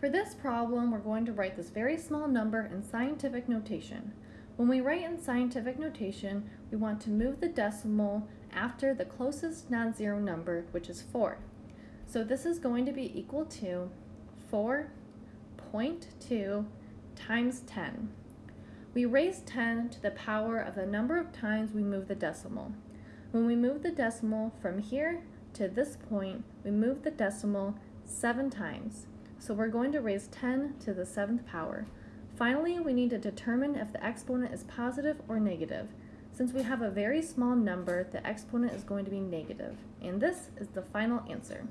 For this problem, we're going to write this very small number in scientific notation. When we write in scientific notation, we want to move the decimal after the closest non-zero number, which is 4. So this is going to be equal to 4.2 times 10. We raise 10 to the power of the number of times we move the decimal. When we move the decimal from here to this point, we move the decimal 7 times. So we're going to raise 10 to the seventh power. Finally, we need to determine if the exponent is positive or negative. Since we have a very small number, the exponent is going to be negative, and this is the final answer.